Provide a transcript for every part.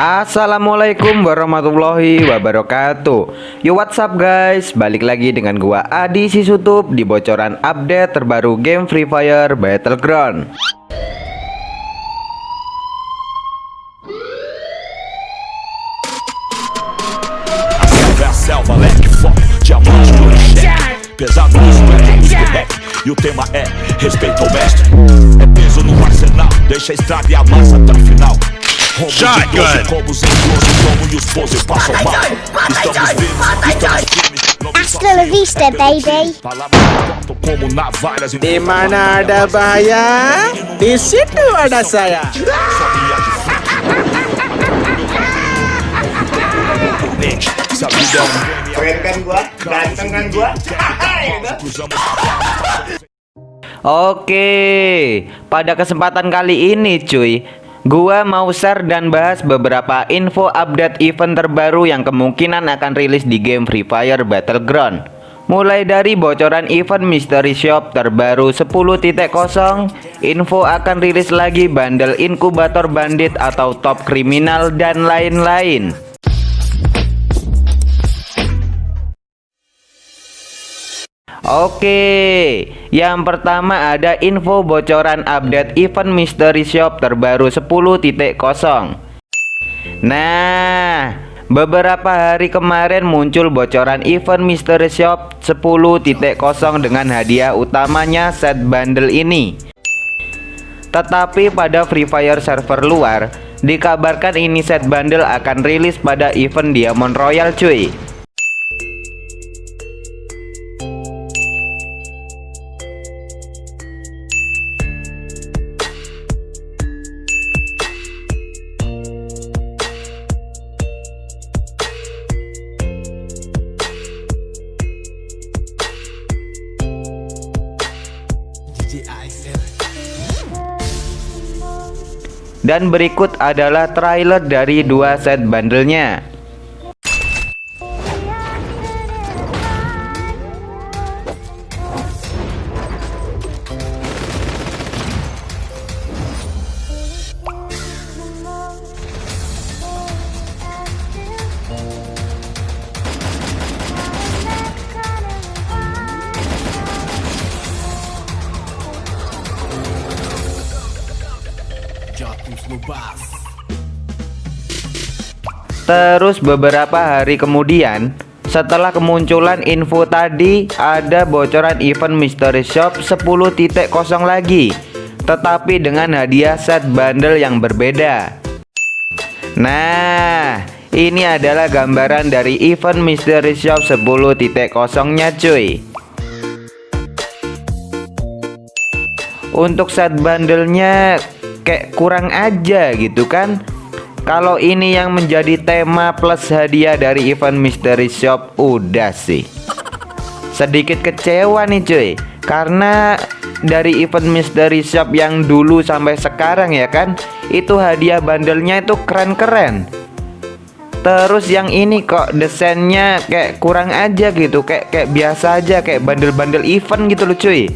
Assalamualaikum warahmatullahi wabarakatuh. Yo what's up guys? Balik lagi dengan gua Adi Sisutup Di bocoran update terbaru game Free Fire Battleground. Final Shotgun! Como e Hasta la vista, baby. Di mana ada bahaya, di situ ada saya. Keren kan gua? Ganteng kan gua? Oke, pada kesempatan kali ini cuy Gua mau share dan bahas beberapa info update event terbaru yang kemungkinan akan rilis di game Free Fire Battleground. Mulai dari bocoran event Mystery Shop terbaru 10.0 Info akan rilis lagi bundle inkubator bandit atau top kriminal dan lain-lain Oke, yang pertama ada info bocoran update event Mystery Shop terbaru 10.0. Nah, beberapa hari kemarin muncul bocoran event Mystery Shop 10.0 dengan hadiah utamanya set bundle ini. Tetapi pada Free Fire server luar, dikabarkan ini set bundle akan rilis pada event Diamond Royal cuy. Dan berikut adalah trailer dari dua set bandelnya Terus beberapa hari kemudian setelah kemunculan info tadi ada bocoran event Mystery Shop 10.0 lagi. Tetapi dengan hadiah set bundle yang berbeda. Nah ini adalah gambaran dari event Mystery Shop 10.0 nya cuy. Untuk set bundlenya kayak kurang aja gitu kan kalau ini yang menjadi tema plus hadiah dari event Mystery Shop udah sih. Sedikit kecewa nih cuy. Karena dari event Mystery Shop yang dulu sampai sekarang ya kan Itu hadiah bandelnya itu keren-keren. Terus yang ini kok desainnya kayak kurang aja gitu Kayak kayak biasa aja kayak bandel-bandel event gitu loh cuy.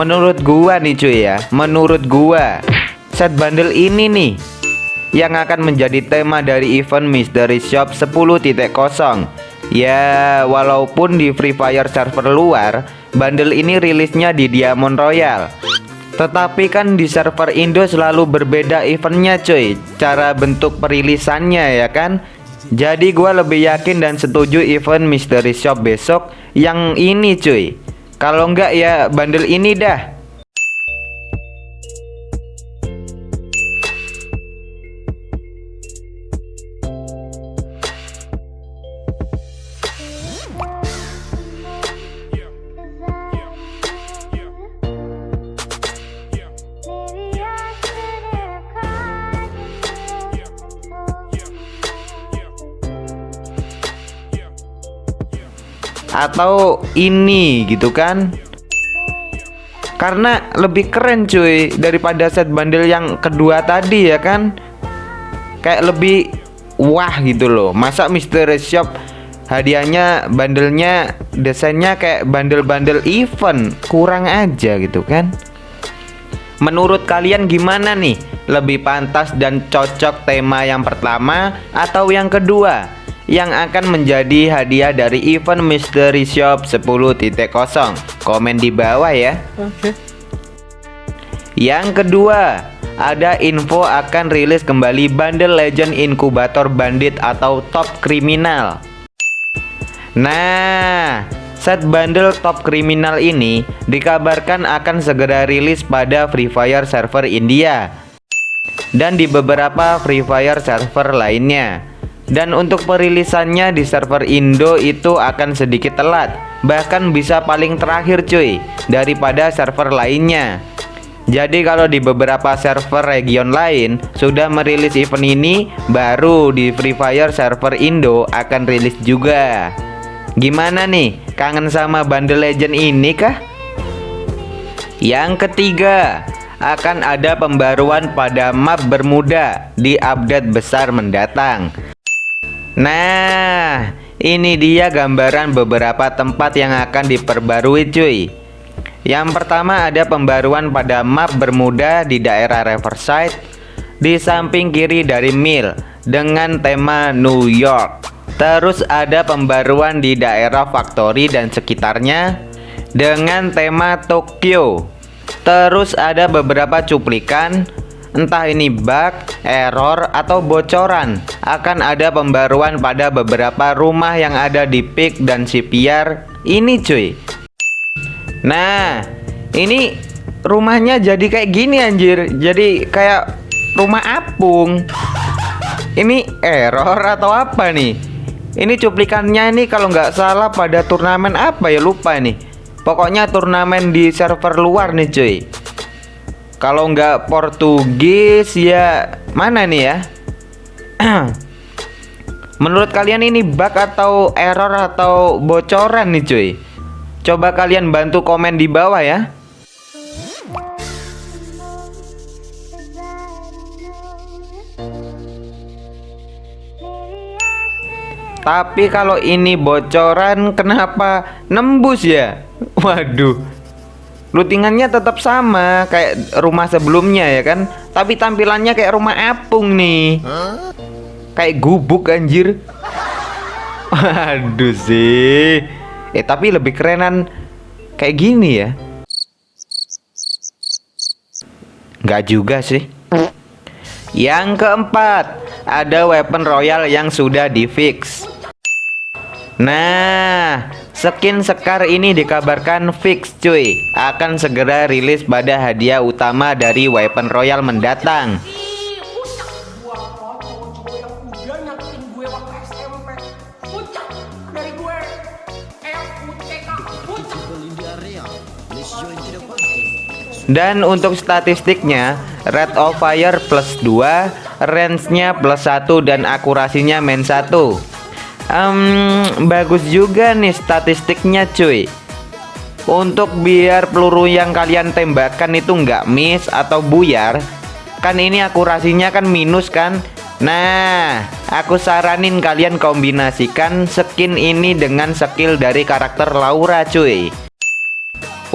Menurut gua nih cuy ya. Menurut gua Set bundle ini nih Yang akan menjadi tema dari event Mystery Shop 10.0 Ya walaupun di Free Fire server luar Bundle ini rilisnya di Diamond Royal. Tetapi kan di server Indo selalu berbeda eventnya cuy. Cara bentuk perilisannya ya kan? Jadi gua lebih yakin dan setuju event Mystery Shop besok Yang ini cuy kalau enggak ya bandel ini dah atau ini gitu kan? Karena lebih keren cuy daripada set bundle yang kedua tadi ya kan? Kayak lebih wah gitu loh. Masa mystery shop hadiahnya bandelnya desainnya kayak bandel-bandel event? Kurang aja gitu kan? Menurut kalian gimana nih? Lebih pantas dan cocok tema yang pertama atau yang kedua yang akan menjadi hadiah dari event Mystery Shop 10.0 komen di bawah ya. Oke. yang kedua ada info akan rilis kembali bundle Legend Inkubator Bandit atau Top Kriminal. Nah set bundle Top Kriminal ini dikabarkan akan segera rilis pada Free Fire server India dan di beberapa Free Fire server lainnya dan untuk perilisannya di server Indo itu akan sedikit telat Bahkan bisa paling terakhir cuy Daripada server lainnya Jadi kalau di beberapa server region lain Sudah merilis event ini Baru di Free Fire server Indo akan rilis juga Gimana nih? Kangen sama bundle legend ini kah? Yang ketiga akan ada pembaruan pada map Bermuda di update besar mendatang Nah, ini dia gambaran beberapa tempat yang akan diperbarui cuy. Yang pertama ada pembaruan pada map Bermuda di daerah Riverside Di samping kiri dari Mill dengan tema New York. Terus ada pembaruan di daerah Factory dan sekitarnya Dengan tema Tokyo. Terus ada beberapa cuplikan Entah ini bug, error, atau bocoran Akan ada pembaruan pada beberapa rumah yang ada di PIK dan CPR Ini cuy. Nah Ini rumahnya jadi kayak gini anjir. Jadi kayak rumah apung. Ini error atau apa nih? Ini cuplikannya ini kalau nggak salah pada turnamen apa ya? Lupa nih. Pokoknya turnamen di server luar nih cuy kalau nggak Portugis ya mana nih ya? Menurut kalian ini bug atau error atau bocoran nih cuy? Coba kalian bantu komen di bawah ya. Tapi kalau ini bocoran kenapa nembus ya? Waduh. Lootingannya tetap sama kayak rumah sebelumnya ya kan? Tapi tampilannya kayak rumah apung nih. Kayak gubuk anjir. Waduh sih. Eh tapi lebih kerenan kayak gini ya. Nggak juga sih. Yang keempat Ada weapon royal yang sudah di fix Nah Skin Sekar ini dikabarkan fix cuy. Akan segera rilis pada hadiah utama dari Weapon Royal mendatang. Dan untuk statistiknya Red of Fire plus 2 Range-nya plus 1 dan akurasinya main 1 um, Bagus juga nih statistiknya cuy. Untuk biar peluru yang kalian tembakan itu nggak miss atau buyar Kan ini akurasinya kan minus kan? Nah, aku saranin kalian kombinasikan skin ini dengan skill dari karakter Laura cuy.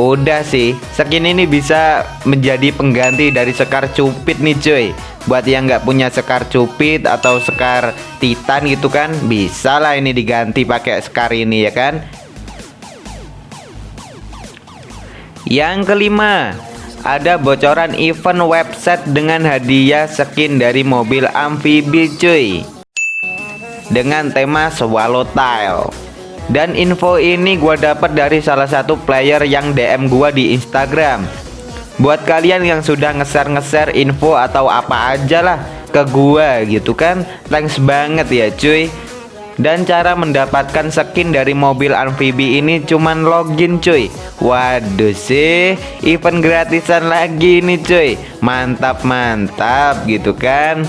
Udah sih, skin ini bisa menjadi pengganti dari Sekar Cupid nih cuy Buat yang nggak punya Sekar Cupid atau Sekar Titan gitu kan Bisa lah ini diganti pakai Sekar ini ya kan? Yang kelima Ada bocoran event website dengan hadiah skin dari mobil amfibi cuy. Dengan tema Swallowtail dan info ini gue dapat dari salah satu player yang DM gue di Instagram Buat kalian yang sudah nge-share-nge-share info atau apa aja lah ke gue gitu kan Thanks banget ya cuy. Dan cara mendapatkan skin dari mobil amfibi ini cuman login cuy. Waduh sih event gratisan lagi nih cuy. Mantap mantap gitu kan.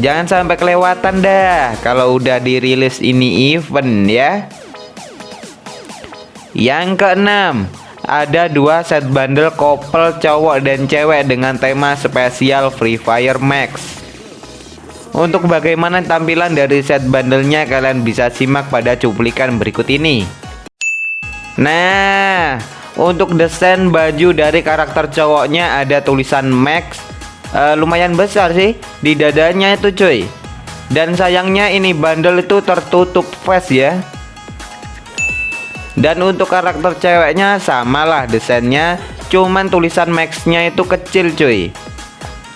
Jangan sampai kelewatan dah kalau udah dirilis ini event ya. Yang keenam, ada dua set bundle couple cowok dan cewek dengan tema spesial Free Fire Max. Untuk bagaimana tampilan dari set bundlenya kalian bisa simak pada cuplikan berikut ini. Nah, untuk desain baju dari karakter cowoknya ada tulisan Max, uh, lumayan besar sih di dadanya itu cuy. Dan sayangnya ini bundle itu tertutup face ya dan untuk karakter ceweknya samalah desainnya cuman tulisan maxnya itu kecil cuy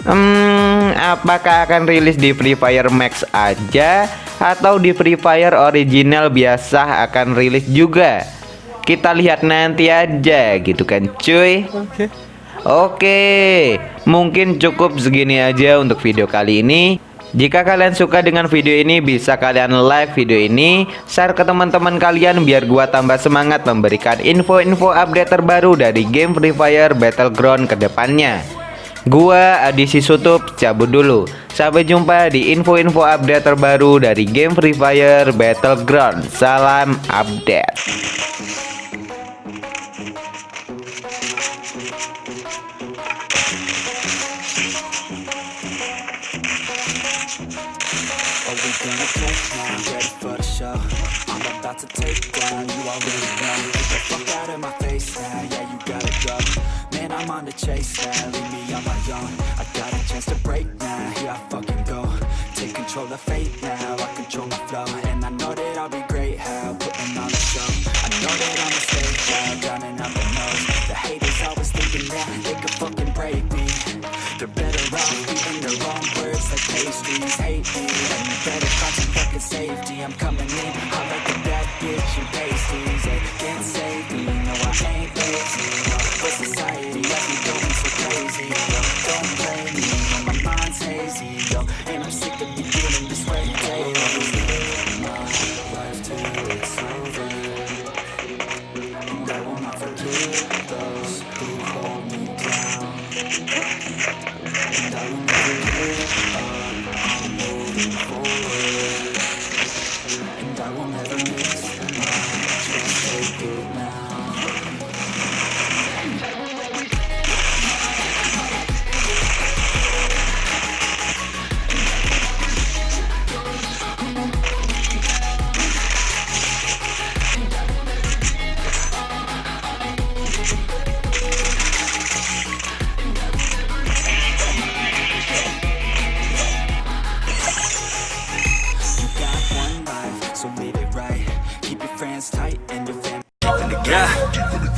Hmm, apakah akan rilis di Free Fire Max aja atau di Free Fire original biasa akan rilis juga? Kita lihat nanti aja gitu kan cuy. Oke. Oke, mungkin cukup segini aja untuk video kali ini. Jika kalian suka dengan video ini bisa kalian like video ini Share ke teman-teman kalian biar gua tambah semangat memberikan info-info update terbaru dari game Free Fire Battleground ke depannya Gua Adisi Sutup cabut dulu. Sampai jumpa di info-info update terbaru dari game Free Fire Battleground. Salam update own I got a chance to break now, here I fucking go. Take control of fate now, I control my flow. And I know that I'll be great, how, putting on a show. I know that I'm a stay now, drowning out the nose The haters always thinking that they could fucking break me. They're better off eating their own words like pastries. Hate me, and you better find some fucking safety. I'm coming in, I like a bad bitch and pasties They can't save me, no I ain't lazy away. My mind's hazy, yo, and I'm sick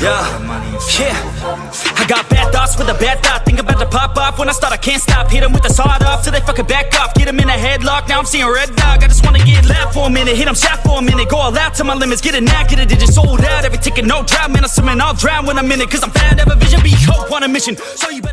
yeah, yeah. I got bad thoughts with a bad thought. Think about to pop off when I start. I can't stop. Hit with the sawed off till they fucking back off. Get in a headlock. Now I'm seeing red dog. I just wanna get left for a minute. Hit 'em shot for a minute. Go all out to my limits. Get a knack, get a digit sold out. Every ticket, no drought. Man, I'm swimming, I'll drown when I'm in it. Cause I'm fat, have a vision, be hope on a mission. So you.